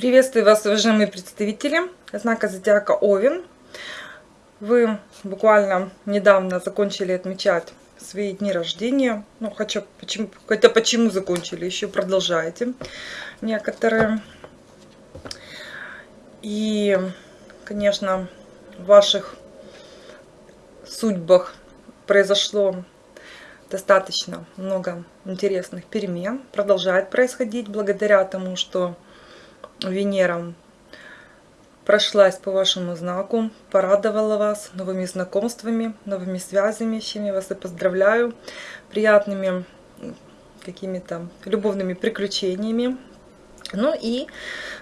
Приветствую вас, уважаемые представители знака Зодиака Овен. Вы буквально недавно закончили отмечать свои дни рождения. Ну, хотя почему, хотя почему закончили, еще продолжаете некоторые. И, конечно, в ваших судьбах произошло достаточно много интересных перемен. Продолжает происходить благодаря тому, что Венера прошлась по вашему знаку, порадовала вас новыми знакомствами, новыми связями, с чем я вас и поздравляю, приятными какими-то любовными приключениями. Ну и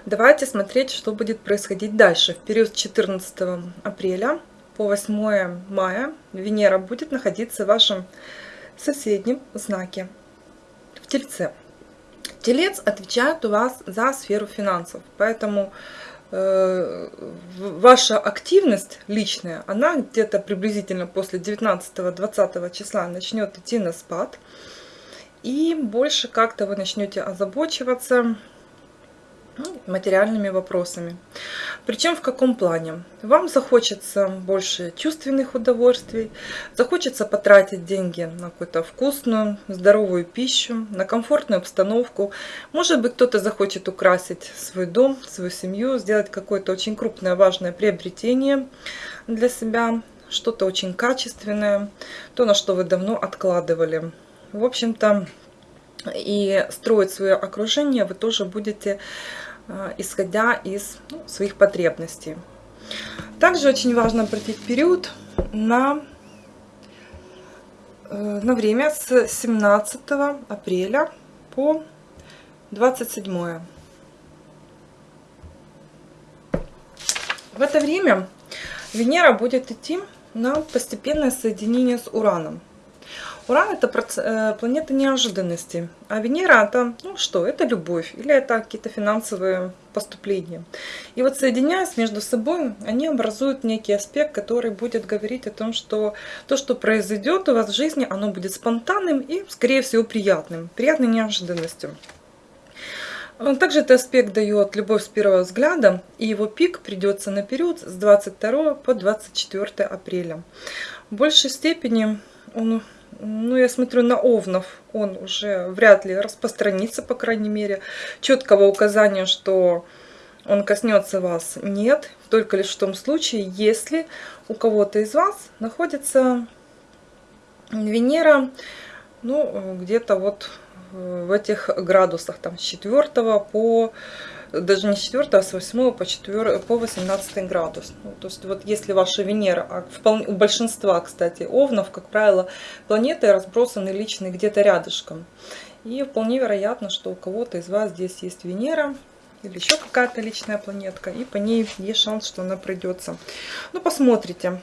давайте смотреть, что будет происходить дальше. В период с 14 апреля по 8 мая Венера будет находиться в вашем соседнем знаке, в Тельце. Телец отвечает у вас за сферу финансов, поэтому э, ваша активность личная, она где-то приблизительно после 19-20 числа начнет идти на спад. И больше как-то вы начнете озабочиваться ну, материальными вопросами. Причем в каком плане? Вам захочется больше чувственных удовольствий, захочется потратить деньги на какую-то вкусную, здоровую пищу, на комфортную обстановку. Может быть, кто-то захочет украсить свой дом, свою семью, сделать какое-то очень крупное, важное приобретение для себя, что-то очень качественное, то, на что вы давно откладывали. В общем-то, и строить свое окружение вы тоже будете исходя из ну, своих потребностей. Также очень важно обратить период на, э, на время с 17 апреля по 27. В это время Венера будет идти на постепенное соединение с Ураном. Уран это э, планета неожиданности, а Венера это, ну что, это любовь или это какие-то финансовые поступления. И вот соединяясь между собой, они образуют некий аспект, который будет говорить о том, что то, что произойдет у вас в жизни, оно будет спонтанным и, скорее всего, приятным, приятной неожиданностью. Также этот аспект дает любовь с первого взгляда, и его пик придется на период с 22 по 24 апреля. В большей степени он ну, я смотрю на Овнов, он уже вряд ли распространится, по крайней мере. Четкого указания, что он коснется вас, нет. Только лишь в том случае, если у кого-то из вас находится Венера, ну, где-то вот в этих градусах, там, с 4 по даже не с 4, а с 8 по, 4, по 18 градус. Ну, то есть вот если ваша Венера, а вполне, у большинства, кстати, овнов, как правило, планеты разбросаны личные где-то рядышком. И вполне вероятно, что у кого-то из вас здесь есть Венера, или еще какая-то личная планетка, и по ней есть шанс, что она придется. Ну, посмотрите,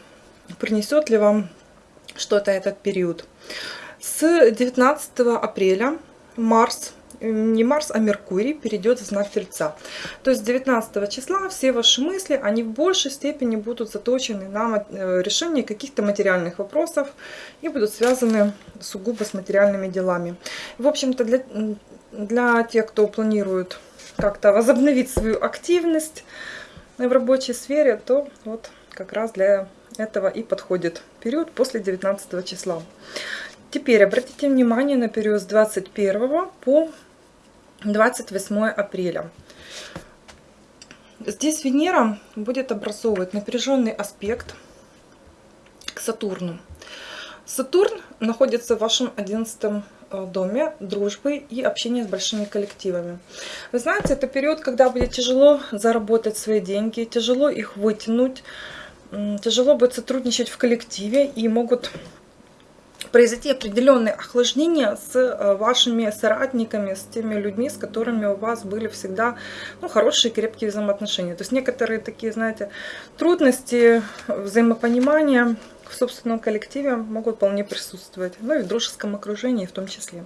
принесет ли вам что-то этот период. С 19 апреля Марс не Марс, а Меркурий перейдет в знак Тельца. То есть 19 числа все ваши мысли, они в большей степени будут заточены на э, решение каких-то материальных вопросов и будут связаны сугубо с материальными делами. В общем-то, для, для тех, кто планирует как-то возобновить свою активность в рабочей сфере, то вот как раз для этого и подходит период после 19 числа. Теперь обратите внимание на период с 21 по 28 апреля. Здесь Венера будет образовывать напряженный аспект к Сатурну. Сатурн находится в вашем 11 э, доме дружбы и общения с большими коллективами. Вы знаете, это период, когда будет тяжело заработать свои деньги, тяжело их вытянуть, тяжело будет сотрудничать в коллективе и могут произойти определенное охлаждение с э, вашими соратниками, с теми людьми, с которыми у вас были всегда ну, хорошие крепкие взаимоотношения. То есть некоторые такие, знаете, трудности, взаимопонимания в собственном коллективе могут вполне присутствовать, ну и в дружеском окружении в том числе.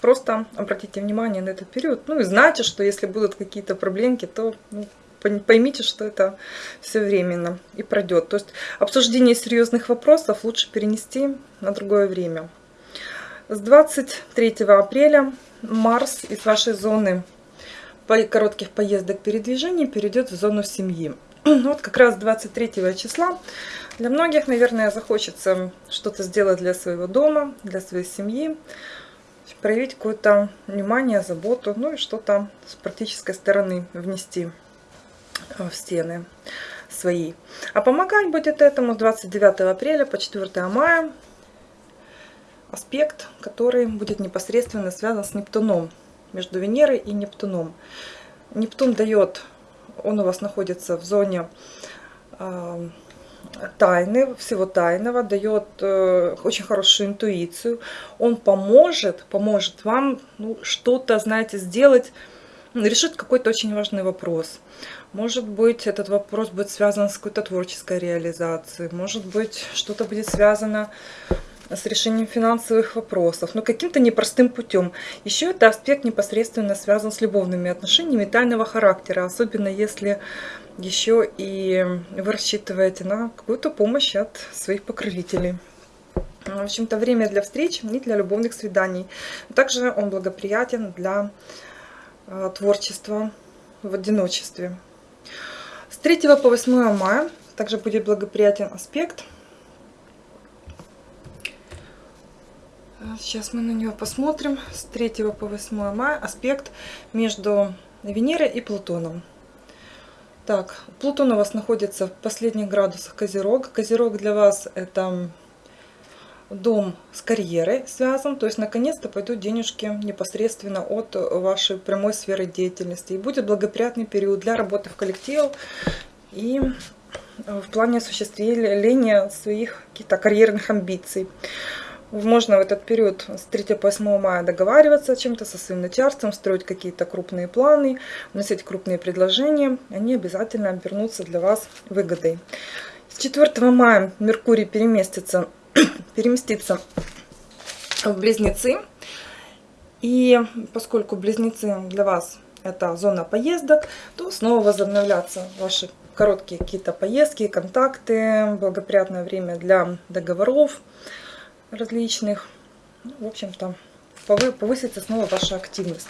Просто обратите внимание на этот период, ну и знайте, что если будут какие-то проблемки, то ну, поймите, что это все временно и пройдет. То есть обсуждение серьезных вопросов лучше перенести на другое время. С 23 апреля Марс из вашей зоны коротких поездок, передвижений перейдет в зону семьи. Вот как раз 23 числа для многих, наверное, захочется что-то сделать для своего дома, для своей семьи, проявить какое-то внимание, заботу, ну и что-то с практической стороны внести в стены свои. А помогать будет этому 29 апреля по 4 мая аспект, который будет непосредственно связан с Нептуном, между Венерой и Нептуном. Нептун дает, он у вас находится в зоне э, тайны, всего тайного, дает э, очень хорошую интуицию. Он поможет, поможет вам ну, что-то, знаете, сделать, решит какой-то очень важный вопрос. Может быть, этот вопрос будет связан с какой-то творческой реализацией. Может быть, что-то будет связано с решением финансовых вопросов, но каким-то непростым путем. Еще это аспект непосредственно связан с любовными отношениями тайного характера, особенно если еще и вы рассчитываете на какую-то помощь от своих покровителей. В общем-то, время для встреч и для любовных свиданий. Также он благоприятен для творчества в одиночестве. С 3 по 8 мая также будет благоприятен аспект. Сейчас мы на него посмотрим. С 3 по 8 мая аспект между Венерой и Плутоном. Так, Плутон у вас находится в последних градусах Козерог. Козерог для вас это дом с карьерой связан, то есть наконец-то пойдут денежки непосредственно от вашей прямой сферы деятельности. И будет благоприятный период для работы в коллективе и в плане осуществления своих каких-то карьерных амбиций. Можно в этот период с 3 по 8 мая договариваться о чем-то со своим начальством, строить какие-то крупные планы, вносить крупные предложения. Они обязательно обернутся для вас выгодой. С 4 мая Меркурий переместится, переместится в Близнецы. И поскольку Близнецы для вас это зона поездок, то снова возобновлятся ваши короткие какие-то поездки, контакты, благоприятное время для договоров, различных. Ну, в общем-то, повысится снова ваша активность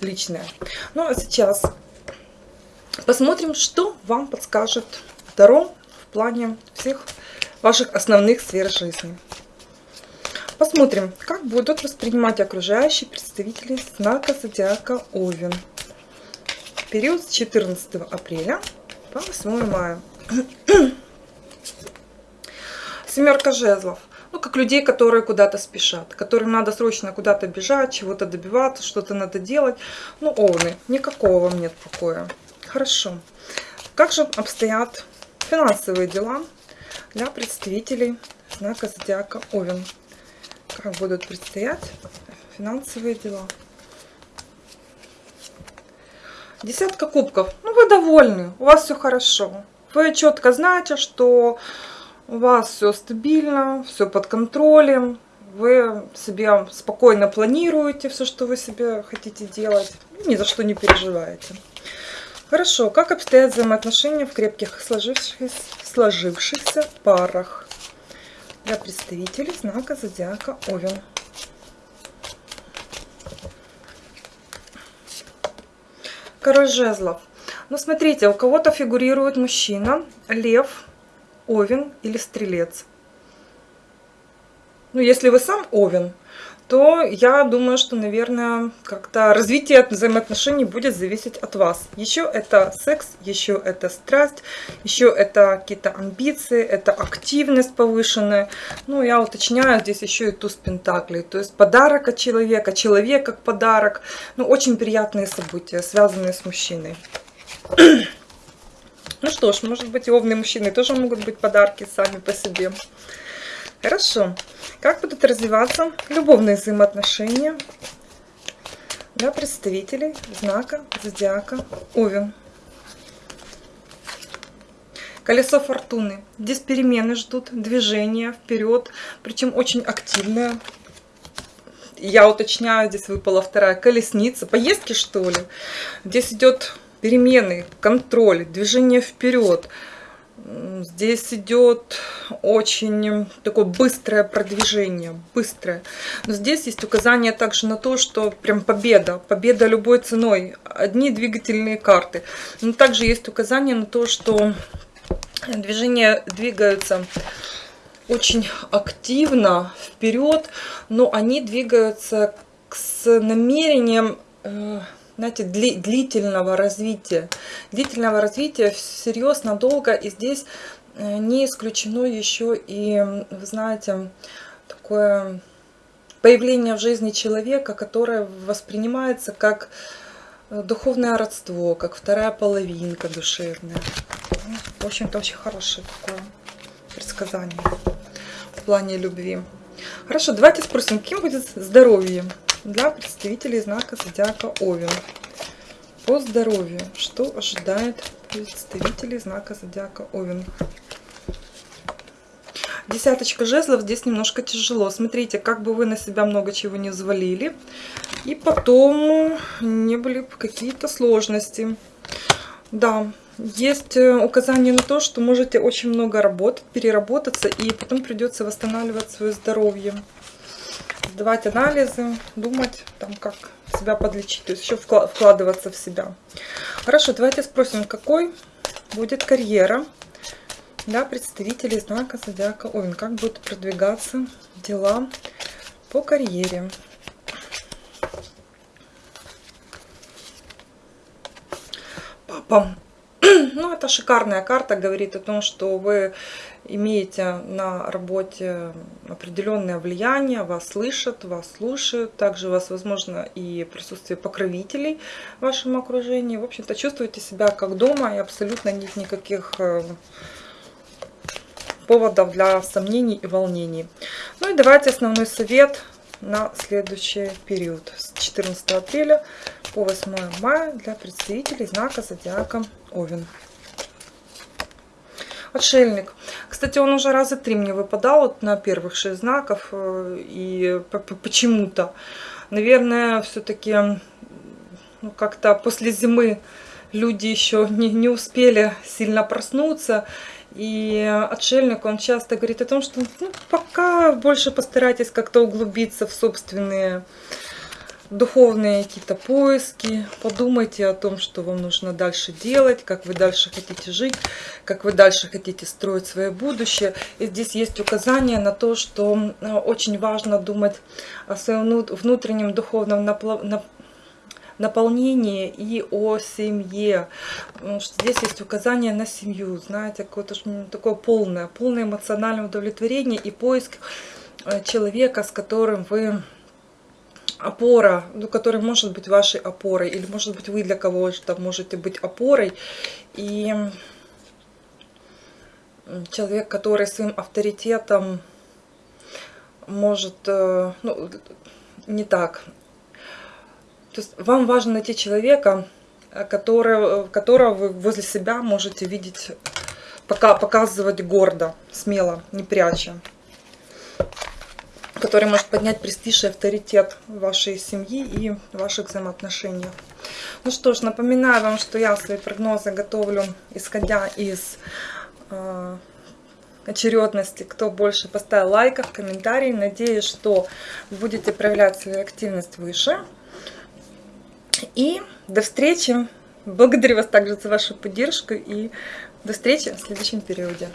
личная. Ну, а сейчас посмотрим, что вам подскажет Таро в плане всех ваших основных сфер жизни. Посмотрим, как будут воспринимать окружающие представители знака зодиака Овен. Период с 14 апреля по 8 мая. Семерка жезлов ну, как людей, которые куда-то спешат, которым надо срочно куда-то бежать, чего-то добиваться, что-то надо делать. Ну, овны, никакого вам нет покоя. Хорошо. Как же обстоят финансовые дела для представителей знака зодиака Овен? Как будут предстоять финансовые дела? Десятка кубков. Ну, вы довольны, у вас все хорошо. Вы четко знаете, что у вас все стабильно, все под контролем, вы себе спокойно планируете все, что вы себе хотите делать, ни за что не переживаете. Хорошо, как обстоят взаимоотношения в крепких сложившихся, сложившихся парах для представителей знака зодиака Овен? Король жезлов. Ну, смотрите, у кого-то фигурирует мужчина, лев, овен или стрелец. Ну, если вы сам овен, то я думаю, что, наверное, как-то развитие взаимоотношений будет зависеть от вас. Еще это секс, еще это страсть, еще это какие-то амбиции, это активность повышенная. Ну, я уточняю, здесь еще и туз пентаклей, то есть подарок от человека, человек как подарок. Ну, очень приятные события, связанные с мужчиной. Ну что ж, может быть, и овные мужчины тоже могут быть подарки сами по себе. Хорошо. Как будут развиваться любовные взаимоотношения для представителей знака зодиака Овен? Колесо фортуны. Здесь перемены ждут, движения вперед, причем очень активное. Я уточняю, здесь выпала вторая колесница. Поездки, что ли? Здесь идет перемены, контроль, движение вперед. Здесь идет очень такое быстрое продвижение, быстрое. Но здесь есть указание также на то, что прям победа, победа любой ценой. Одни двигательные карты. Но также есть указание на то, что движения двигаются очень активно вперед, но они двигаются с намерением э, знаете, дли, длительного развития. Длительного развития всерьез, надолго. И здесь э, не исключено еще и, вы знаете, такое появление в жизни человека, которое воспринимается как э, духовное родство, как вторая половинка душевная. В общем-то, очень хорошее такое предсказание в плане любви. Хорошо, давайте спросим, кем будет здоровье? Для представителей знака зодиака Овен. По здоровью, что ожидает представителей знака зодиака Овен? Десяточка жезлов здесь немножко тяжело. Смотрите, как бы вы на себя много чего не взвалили. И потом не были какие-то сложности. Да, есть э, указание на то, что можете очень много работать, переработаться, и потом придется восстанавливать свое здоровье сдавать анализы, думать, там, как себя подлечить, то есть еще вкладываться в себя. Хорошо, давайте спросим, какой будет карьера для представителей знака Зодиака Овен, как будут продвигаться дела по карьере. Папа. Ну, это шикарная карта, говорит о том, что вы имеете на работе определенное влияние, вас слышат, вас слушают. Также у вас, возможно, и присутствие покровителей в вашем окружении. В общем-то, чувствуете себя как дома и абсолютно нет никаких э, поводов для сомнений и волнений. Ну и давайте основной совет на следующий период с 14 апреля по 8 мая для представителей знака зодиака Овен. Отшельник. Кстати, он уже раза три мне выпадал вот на первых шесть знаков. Э, и почему-то, наверное, все-таки ну, как-то после зимы люди еще не, не успели сильно проснуться. И отшельник, он часто говорит о том, что ну, пока больше постарайтесь как-то углубиться в собственные духовные какие-то поиски, подумайте о том, что вам нужно дальше делать, как вы дальше хотите жить, как вы дальше хотите строить свое будущее. И здесь есть указание на то, что э, очень важно думать о своем внутреннем духовном наполнении и о семье. Здесь есть указание на семью, знаете, какое-то такое полное, полное эмоциональное удовлетворение и поиск э, человека, с которым вы опора, ну, который может быть вашей опорой, или может быть вы для кого-то можете быть опорой, и человек, который своим авторитетом может, э, ну, не так, то есть вам важно найти человека, который, которого вы возле себя можете видеть, пока показывать гордо, смело, не пряча который может поднять престиж и авторитет вашей семьи и ваших взаимоотношениях. Ну что ж, напоминаю вам, что я свои прогнозы готовлю, исходя из э, очередности, кто больше поставил лайков, комментарий. Надеюсь, что вы будете проявлять свою активность выше. И до встречи. Благодарю вас также за вашу поддержку и до встречи в следующем периоде.